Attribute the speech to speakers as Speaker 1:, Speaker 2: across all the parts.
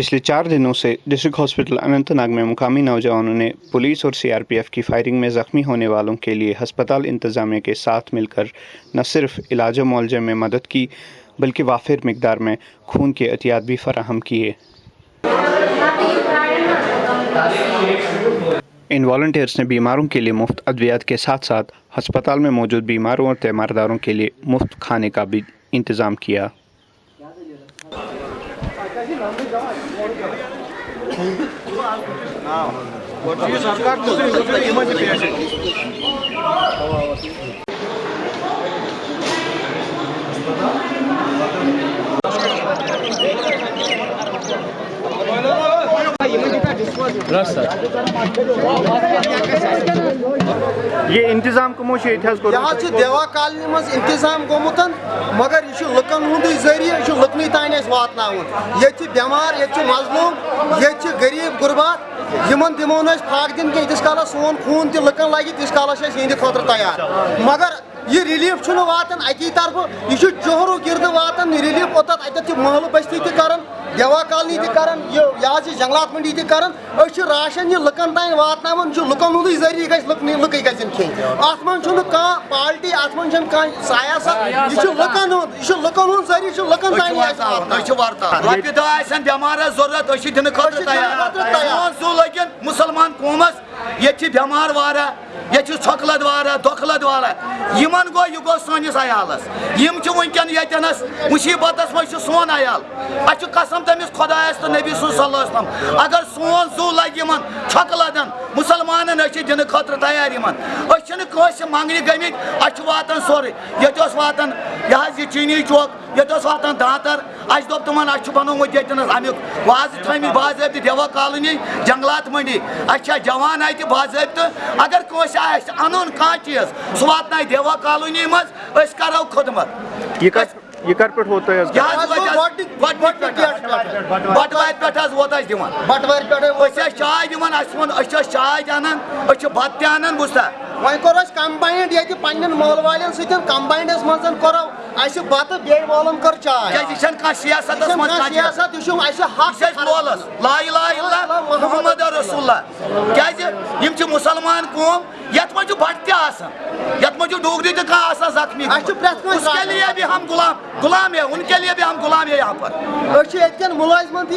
Speaker 1: پچھلے چار دنوں سے ڈسٹرکٹ ہاسپٹل اننت ناگ میں مقامی نوجوانوں نے پولیس اور سی آر پی ایف کی فائرنگ میں زخمی ہونے والوں کے لیے ہسپتال انتظامیہ کے ساتھ مل کر نہ صرف علاج و معالجے میں مدد کی بلکہ وافر مقدار میں خون کے احتیاط بھی فراہم کیے۔ ان والنٹیئرس نے بیماروں کے لیے مفت ادویات کے ساتھ ساتھ ہسپتال میں موجود بیماروں اور تیمارداروں کے لیے مفت کھانے کا بھی انتظام کیا۔ پورتوگی سرکار یہ انتظام کمو
Speaker 2: دیوا کالنی مز انتظام گومت مگر یہ لکن ہند ذریعہ یہ لکن تین واتن یہ بیمار، یہ مظلوم، یہ غریب، غربات یمن دمو نا دن کی کالس سون خون تہ لکن لگہ تیس کالس ہند خاطر تیار۔ مگر یہ ریلیف واتن اکی طرف، یہ چہرو گرد واتن ریلیف اوتھ اتھ محل بستی تہ کران دیوا کالنی تہ کران یہ یہ جنگلات منڈی تہ اس راشن یہ لکن تین واتناون لکن ہند ذریعہ گھس لکن لکے گھن کھین ات من کھانا پالٹی ات من کھانا سیاست یہ لکن ہند یہ لکن ہند ذریعہ لکن تین
Speaker 3: واتان دہ آسن ضرورت ضروٗرت أسۍ چھِ تیار۔ لگن مُسلمان یہ بیمار وارہ یہ چھکلد وارہ دکھلد وارہ یمن گو یہ گو سنس عیالس. ونکن یتنس مصیبتس مجھ سون عیال. اچھ قسم تمس خدایس تو نبی صلی اللہ علیہ وسلم. اگر سون زو لگ یمن چھکلدن مسلمانن اچھ دن خطر تیار یمن. اچھ نہ کانس منگنہ گمت اچھ واتن سورے یت واتن یہ چینی چوک. یت واتان دانتر اس دوپ تمن اس بنوت یتن امیک واز تھم باضابطہ دیوا کالونی جنگلات منڈی اچھا جوان اتہ باضابطہ اگر کس ان کان چیز سہ واتن دیوا کالونی مز کرو خدمت
Speaker 1: بٹوار
Speaker 3: پہ ووت
Speaker 2: دن
Speaker 3: چائے دن اس چائے ان بت تہ ان
Speaker 2: وی کمبائنڈ یہ پنہ مول والن سمبائنڈس من کورو اسہِ بتہٕ بیٚیہِ مولم کٔر چاے کیٛازِ
Speaker 3: یہِ چھَنہٕ کانٛہہ سیاستس منٛز سیاست
Speaker 2: یہِ چھُ اَسہِ حق اَسہِ مولس
Speaker 3: لا الہ الا محمد رسول اللہ کیٛازِ یِم قوم یت مجھ بٹ تہ یت مجھ ڈوگری تہ کھانا زخمی
Speaker 2: اس کے لیے بھی ہم
Speaker 3: غلام غلام ہے ان کے لیے بھی ہم غلام ہے یہاں پر۔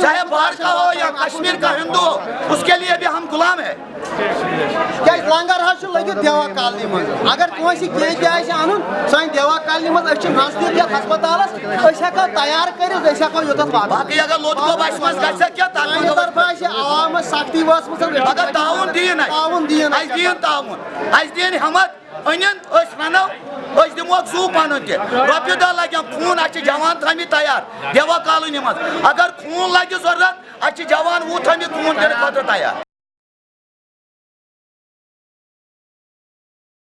Speaker 2: چاہے باہر کا ہو یا کشمیر کا ہندو
Speaker 3: اس کے لیے بھی ہم غلام ہے
Speaker 2: کیاز لنگر حظ لگت دیوا کالنی مز؟ اگر کنسی کہیں تہ آسہ انن سان دیوا کالنی مز أسۍ چھِ نزدیٖک یتھ تیار کٔرِتھ أسۍ ہٮ۪کو اگر لوٚت گوٚو بسہِ منٛز گژھِ
Speaker 3: کیٛاہ
Speaker 2: سختی وٲژمٕژ اگر تعاوُن دِیِن تعاوُن دِیِن اَسہِ
Speaker 3: اَسہِ دین ہٮ۪مت أنِن أسۍ رَنو أسۍ دِموکھ زوٗ پَنُن تہِ رۄپیہِ دَہ لَگن خوٗن اَسہِ جوان تھٲمٕتۍ تیار دیوا کالونی منٛز اگر خوٗن لَگہِ ضروٗرت اَسہِ چھِ جوان وُہ تھٲمٕتۍ خوٗن دِنہٕ خٲطرٕ تیار